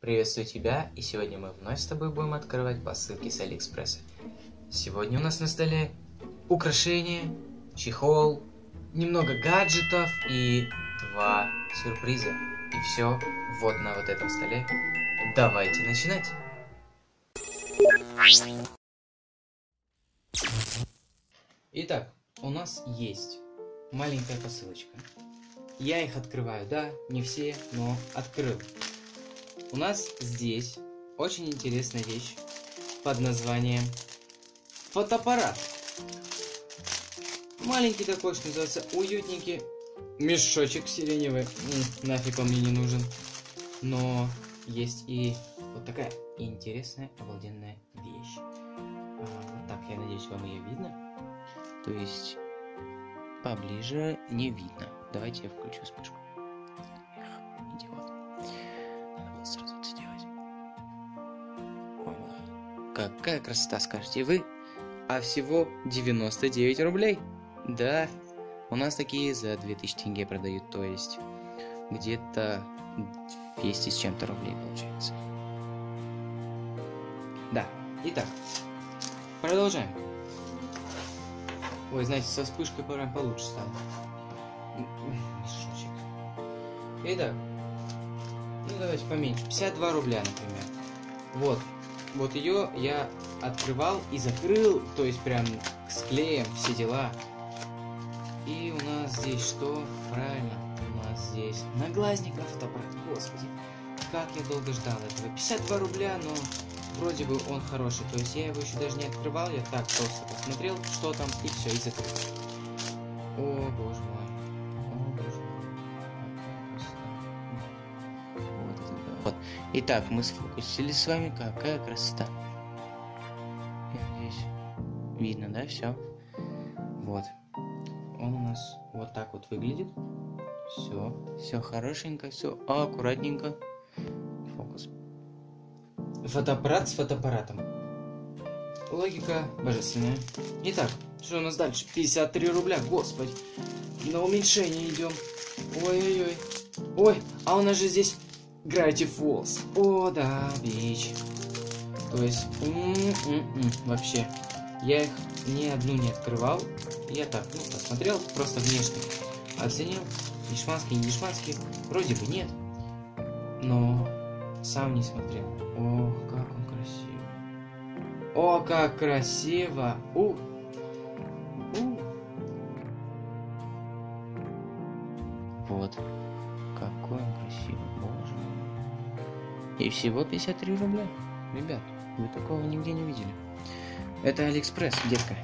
Приветствую тебя, и сегодня мы вновь с тобой будем открывать посылки с Алиэкспресса. Сегодня у нас на столе украшения, чехол, немного гаджетов и два сюрприза. И все вот на вот этом столе. Давайте начинать! Итак, у нас есть маленькая посылочка. Я их открываю, да, не все, но открыл. У нас здесь очень интересная вещь под названием фотоаппарат. Маленький такой, что называется, уютненький мешочек сиреневый. нафиг он мне не нужен. Но есть и вот такая интересная, обалденная вещь. А, так, я надеюсь, вам ее видно. То есть поближе не видно. Давайте я включу вспышку. Какая красота, скажете вы. А всего 99 рублей. Да, у нас такие за 2000 тенге продают, то есть где-то 200 с чем-то рублей получается. Да, итак, продолжаем. Ой, знаете, со вспышкой прям получше стало. Мешочек. Итак, ну давайте поменьше. 52 рубля, например. Вот. Вот ее я открывал и закрыл, то есть прям с клеем, все дела. И у нас здесь что? Правильно, у нас здесь наглазников фотоаппарат. Господи, как я долго ждал этого. 52 рубля, но вроде бы он хороший. То есть я его еще даже не открывал, я так просто посмотрел, что там, и все, и закрыл. О, боже мой. Итак, мы сфокусились с вами. Какая красота. Здесь видно, да, все? Вот. Он у нас вот так вот выглядит. Все, все хорошенько, все аккуратненько. Фокус. Фотоаппарат с фотоаппаратом. Логика божественная. Итак, что у нас дальше? 53 рубля, господи. На уменьшение идем. Ой-ой-ой. Ой, а у нас же здесь Gravity Falls. О, да, вещь. То есть, м -м -м вообще, я их ни одну не открывал. Я так, ну, посмотрел, просто внешне оценил. Дешманский, не дешманский, вроде бы нет. Но сам не смотрел. О, как он красиво. О, как красиво. У. И всего 53 рубля. Ребят, вы такого нигде не видели. Это Алиэкспресс, детка.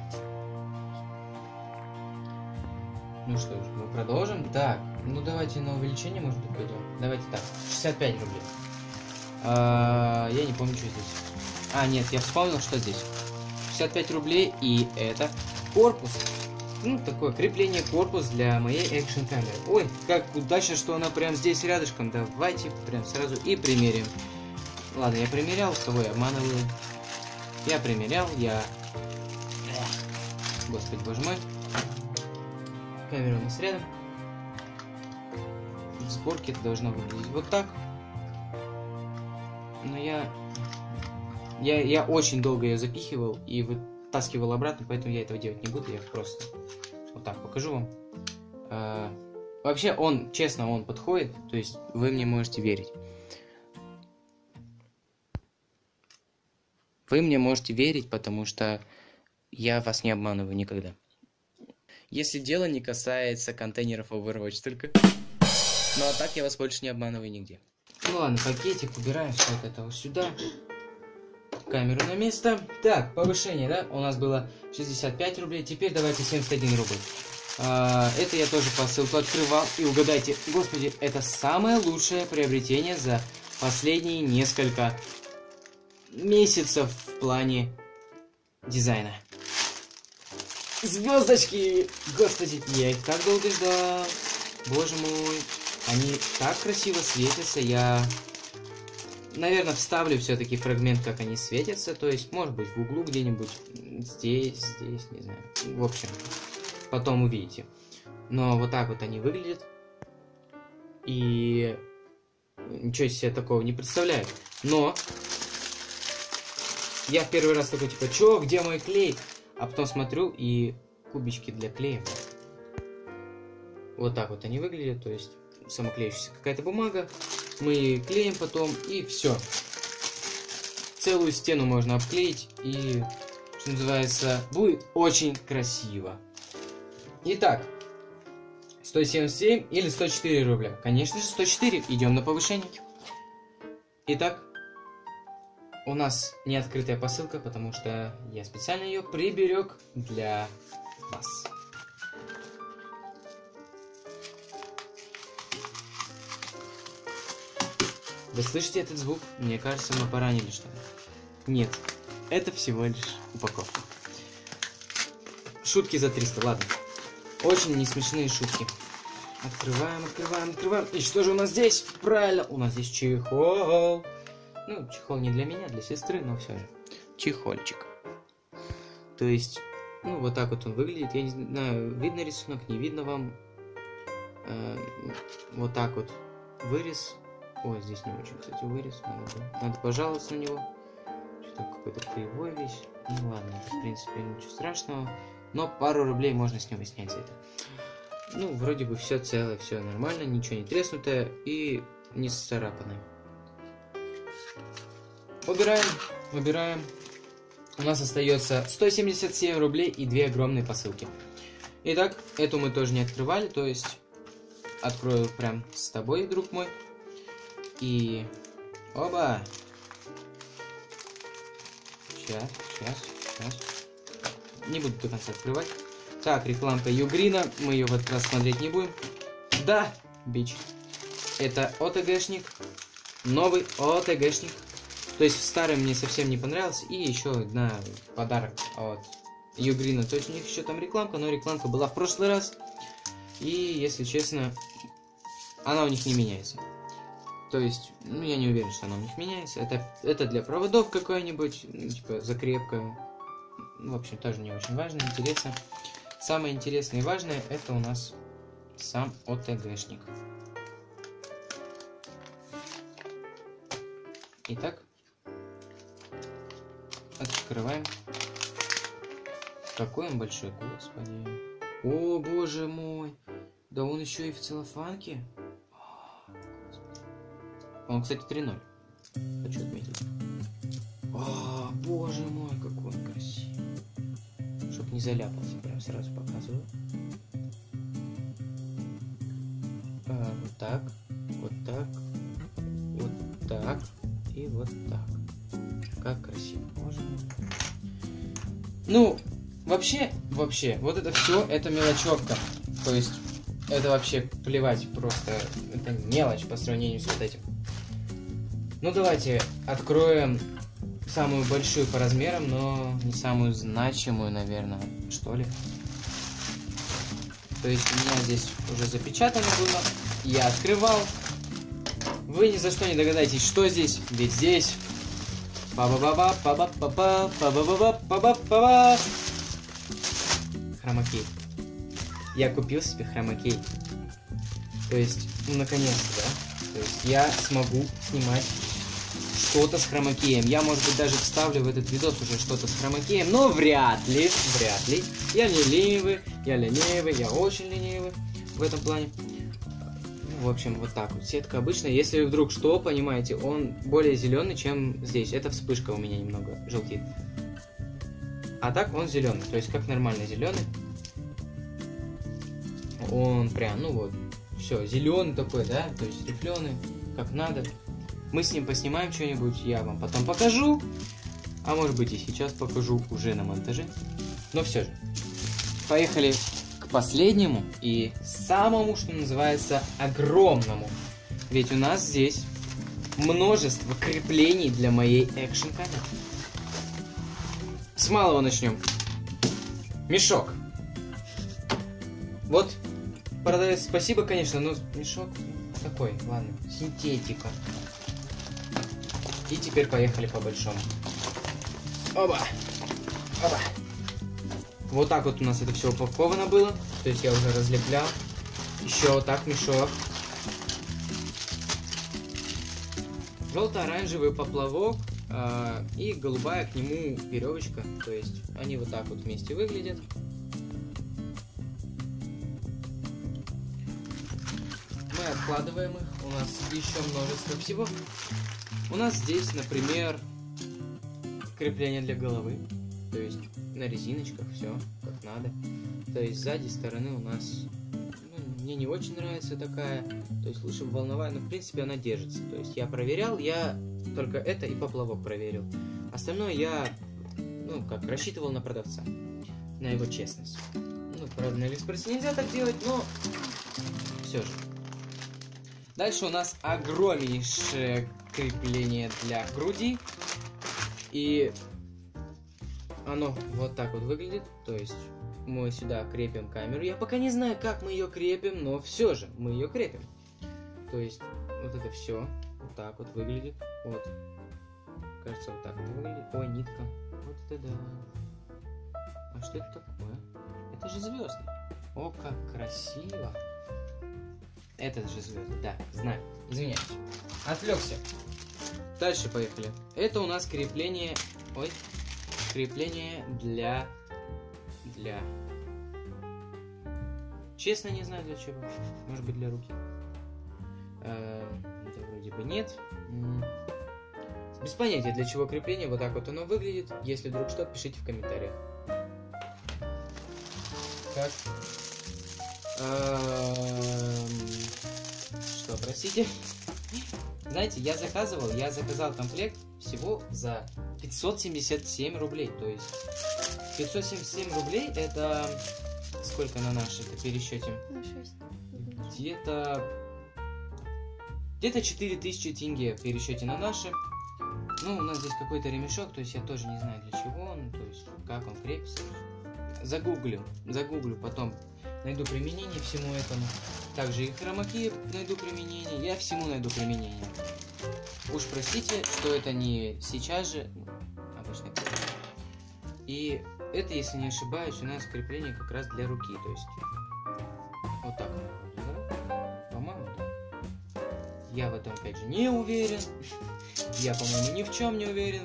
Ну что ж, мы продолжим. Так, ну давайте на увеличение, может быть, пойдем. Давайте так, 65 рублей. А, я не помню, что здесь. А, нет, я вспомнил, что здесь. 65 рублей, и это корпус. Ну, такое крепление корпус для моей экшн камеры. Ой, как удачно, что она прям здесь рядышком. Давайте прям сразу и примерим. Ладно, я примерял, кого я обманываю. Я примерял, я... Господи, боже мой. Камера у нас рядом. В сборке это должно выглядеть вот так. Но я... Я, я очень долго ее запихивал и вытаскивал обратно, поэтому я этого делать не буду. Я просто вот так покажу вам. А, вообще он, честно, он подходит. То есть вы мне можете верить. Вы мне можете верить, потому что я вас не обманываю никогда. Если дело не касается контейнеров Overwatch только. Ну а так я вас больше не обманываю нигде. Ну ладно, пакетик, убираем все это вот сюда. Камеру на место. Так, повышение, да? У нас было 65 рублей, теперь давайте 71 рубль. А, это я тоже посылку открывал. И угадайте, господи, это самое лучшее приобретение за последние несколько месяцев в плане дизайна. Звездочки! Господи, я их так долго ждал. Боже мой. Они так красиво светятся. Я, наверное, вставлю все-таки фрагмент, как они светятся. То есть, может быть, в углу где-нибудь. Здесь, здесь, не знаю. В общем, потом увидите. Но вот так вот они выглядят. И ничего себе такого не представляют. Но я в первый раз такой, типа, чё, где мой клей? А потом смотрю, и кубички для клея. Вот так вот они выглядят, то есть самоклеющаяся какая-то бумага. Мы клеим потом, и все. Целую стену можно обклеить, и, что называется, будет очень красиво. Итак, 177 или 104 рубля? Конечно же 104, идем на повышение. Итак, у нас не открытая посылка, потому что я специально ее приберег для вас. Вы слышите этот звук? Мне кажется, мы поранили что-то. Нет, это всего лишь упаковка. Шутки за 300, ладно. Очень не смешные шутки. Открываем, открываем, открываем. И что же у нас здесь? Правильно, у нас здесь чехол. Ну, чехол не для меня, для сестры, но все же. Чехольчик. То есть, ну, вот так вот он выглядит. Я не знаю, видно рисунок, не видно вам. Э, вот так вот вырез. Ой, здесь не очень, кстати, вырез. Надо, надо пожаловаться на него. Что-то какой-то кривой весь. Ну ладно, в принципе, ничего страшного. Но пару рублей можно с него снять за это. Ну, вроде бы все целое, все нормально, ничего не треснутое и не сцарапанное. Убираем, убираем. У нас остается 177 рублей и две огромные посылки. Итак, эту мы тоже не открывали, то есть открою прям с тобой, друг мой. И... Оба! Сейчас, сейчас, сейчас. Не буду до конца открывать. Так, рекламка Югрина. Мы ее в этот раз смотреть не будем. Да, бич. Это ОТГшник. Новый ОТГшник. То есть старый мне совсем не понравился. И еще одна подарок от Югрина. То есть у них еще там рекламка, но рекламка была в прошлый раз. И, если честно, она у них не меняется. То есть, ну, я не уверен, что она у них меняется. Это, это для проводов какой-нибудь, ну, типа, закрепка. В общем, тоже не очень важно, интересно. Самое интересное и важное, это у нас сам ОТГшник. Итак, открываем. Какой он большой, господи. О, боже мой. Да он еще и в целлофанке. Он, кстати, 3-0. Хочу отметить. О, боже мой, какой он красивый. Чтоб не заляпался, прям сразу показываю. А, вот так, вот так, вот так и вот так. Как красиво, мой. Ну, вообще, вообще, вот это все, это мелочевка. То есть, это вообще плевать, просто это мелочь по сравнению с вот этим. Ну давайте откроем самую большую по размерам, но не самую значимую, наверное, что ли. То есть у меня здесь уже запечатано было. Я открывал. Вы ни за что не догадаетесь, что здесь. Ведь здесь... па-ба-ба-ба, па-ба-ба-ба, па-ба-ба-ба, па-ба-ба-ба. Хромакей. Я купил себе хромакей. То есть, ну наконец-то, да? То есть я смогу снимать что-то с хромакеем. Я, может быть, даже вставлю в этот видос уже что-то с хромакеем, но вряд ли, вряд ли. Я не ленивый, я ленивый, я очень ленивый в этом плане. В общем, вот так вот. Сетка обычная. Если вдруг что, понимаете, он более зеленый, чем здесь. Это вспышка у меня немного желтит. А так он зеленый, то есть как нормально зеленый. Он прям, ну вот, все, зеленый такой, да, то есть рифленый, как надо. Мы с ним поснимаем что-нибудь, я вам потом покажу. А может быть и сейчас покажу уже на монтаже. Но все же. Поехали к последнему и самому, что называется, огромному. Ведь у нас здесь множество креплений для моей экшн камеры. С малого начнем. Мешок. Вот, продавец, спасибо, конечно, но мешок такой, ладно, синтетика. И теперь поехали по большому. Оба! Оба! Вот так вот у нас это все упаковано было. То есть я уже разлеплял. Еще вот так мешок. желто-оранжевый поплавок э, и голубая к нему веревочка. То есть они вот так вот вместе выглядят. Мы откладываем их. У нас еще множество всего. У нас здесь, например, крепление для головы. То есть на резиночках все как надо. То есть сзади стороны у нас ну, мне не очень нравится такая. То есть лучше волновая, но в принципе она держится. То есть я проверял, я только это и поплавок проверил. Остальное я, ну, как, рассчитывал на продавца. На его честность. Ну, правда, на Алиэкспрессе нельзя так делать, но все же. Дальше у нас огромнейшее крепление для груди. И оно вот так вот выглядит. То есть мы сюда крепим камеру. Я пока не знаю, как мы ее крепим, но все же мы ее крепим. То есть вот это все вот так вот выглядит. Вот. Кажется, вот так вот выглядит. Ой, нитка. Вот это да. А что это такое? Это же звезды. О, как красиво. Это же звезды, да, знаю. Извиняюсь. Отвлекся. Дальше поехали. Это у нас крепление... Ой. Крепление для... Для... Честно не знаю для чего. Может быть для руки. Э, вроде бы нет. Без понятия для чего крепление. Вот так вот оно выглядит. Если вдруг что, пишите в комментариях. Так. Что, простите? Знаете, я заказывал, я заказал комплект всего за 577 рублей. То есть 577 рублей это сколько на наши это пересчете? На 6. Где-то где-то 4000 тенге в пересчете на наши. Ну, у нас здесь какой-то ремешок, то есть я тоже не знаю для чего он, то есть как он крепится. Загуглю, загуглю потом найду применение всему этому. Также и хромаки найду применение, я всему найду применение. Уж простите, что это не сейчас же, обычно. И это, если не ошибаюсь, у нас крепление как раз для руки, то есть вот так. По-моему. Я в этом, опять же, не уверен. Я, по-моему, ни в чем не уверен.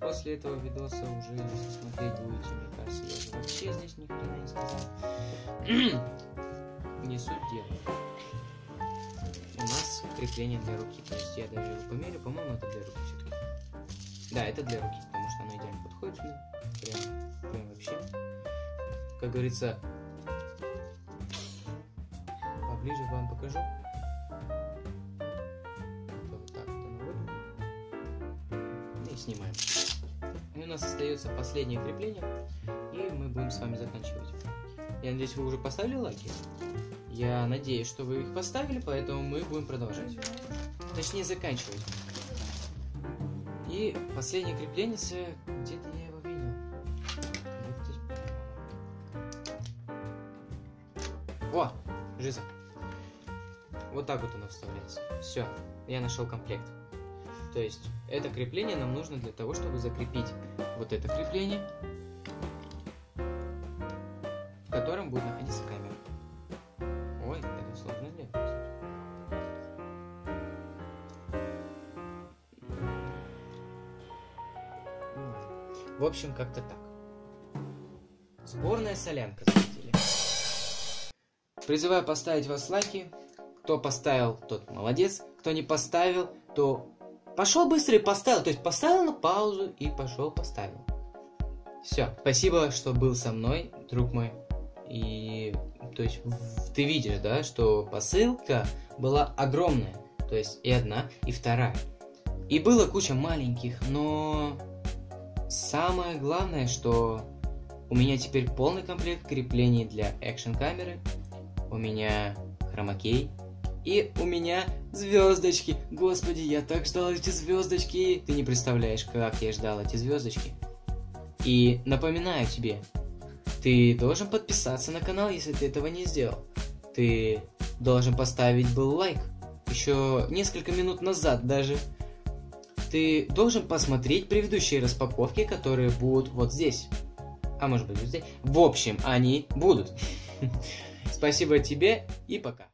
После этого видоса уже, смотреть будете, мне кажется, вообще здесь ни хрена не сказал. не суть дела. У нас крепление для руки. То есть я даже его померю, по-моему, это для руки все-таки. Да, это для руки, потому что оно идеально подходит сюда. Прям, прям вообще. Как говорится, поближе вам покажу. Вот так вот оно выглядит. И снимаем. И у нас остается последнее крепление, и мы будем с вами заканчивать. Я надеюсь, вы уже поставили лайки. Я надеюсь, что вы их поставили, поэтому мы будем продолжать. Точнее, заканчивать. И последнее крепление, где-то я его видел. О, жиза. Вот так вот оно вставляется. Все, я нашел комплект. То есть, это крепление нам нужно для того, чтобы закрепить вот это крепление, в котором будет находиться камера. Ой, это сложно ладно. В общем, как-то так. Сборная солянка, зрители. Призываю поставить вас лайки. Кто поставил, тот молодец. Кто не поставил, то пошел быстро и поставил. То есть поставил на паузу и пошел поставил. Все. Спасибо, что был со мной, друг мой. И то есть ты видишь, да, что посылка была огромная. То есть и одна, и вторая. И было куча маленьких, но самое главное, что у меня теперь полный комплект креплений для экшн камеры. У меня хромакей. И у меня звездочки. Господи, я так ждал эти звездочки. Ты не представляешь, как я ждал эти звездочки. И напоминаю тебе, ты должен подписаться на канал, если ты этого не сделал. Ты должен поставить был лайк. Еще несколько минут назад даже. Ты должен посмотреть предыдущие распаковки, которые будут вот здесь. А может быть вот здесь. В общем, они будут. Спасибо тебе и пока.